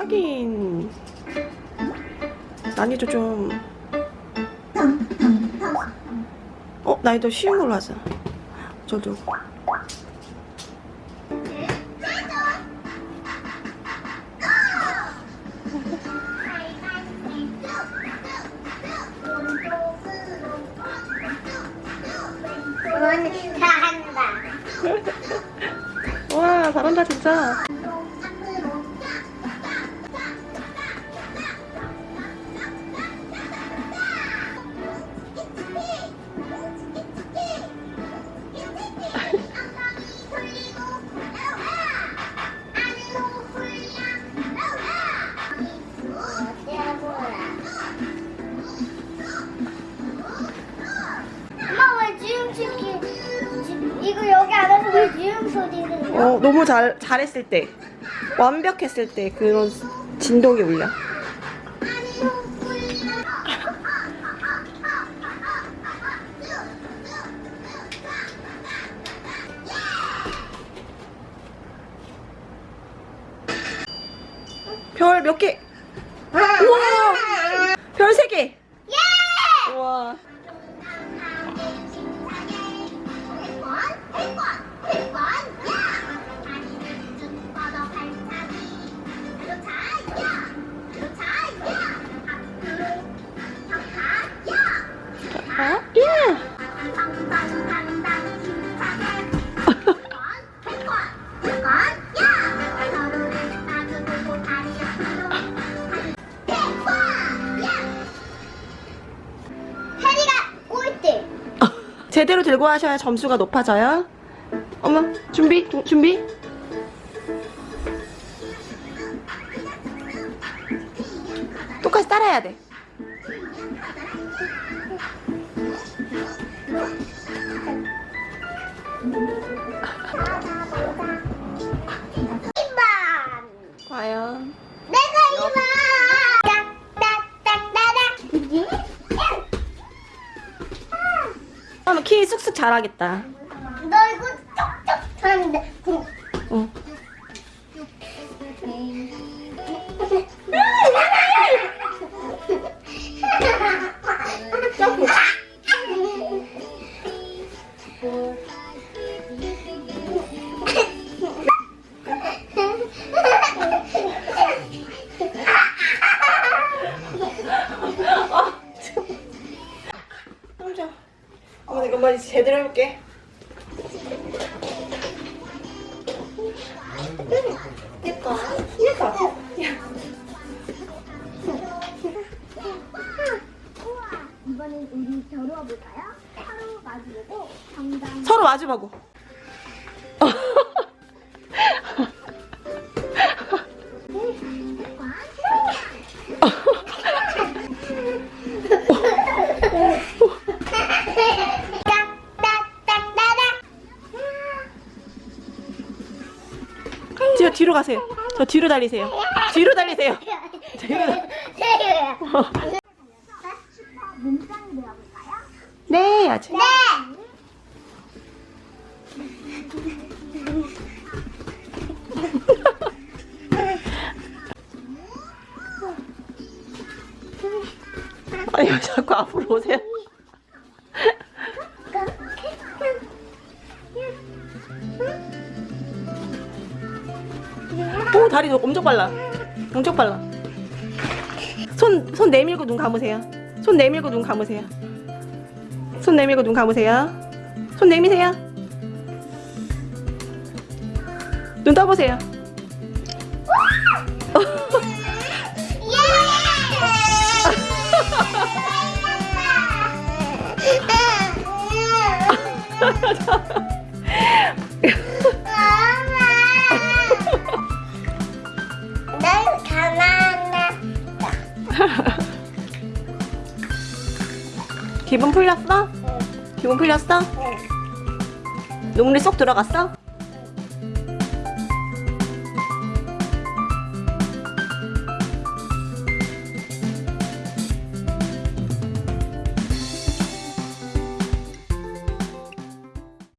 하긴 난이도 좀 어? 난이도 쉬운 걸로 하자 저도. 와 잘한다 진짜 어 너무 잘 잘했을 때 완벽했을 때 그런 진동이 울려 별 몇 개? 우와 별 세 개. 예! 우와 아, 제대로 들고 하셔야 점수가 높아져요. 어머, 준비, 도- 준비. 똑같이 따라해야 돼. 그러면 키 쑥쑥 자라겠다. 너 이거 쩍쩍 하는데. 어. 점프. 혼자. 어머, 이거 만 제대로 해볼게. 내꺼. 이거. 이번엔 우리 겨루어 볼까요? 서로 마주보고 정답. 서로 마주보고. 뒤로 가세요. 저 뒤로 달리세요. 뒤로 달리세요. 네, 아주. 네. 아니 왜 자꾸 앞으로 오세요. 다리 너 엄청 빨라. 엄청 빨라. 손 손 내밀고 눈 감으세요. 손 내밀고 눈 감으세요. 손 내밀고 눈 감으세요. 손 내미세요. 눈 떠보세요. 기분 풀렸어? 기분 풀렸어? 눈물이 쏙 들어갔어?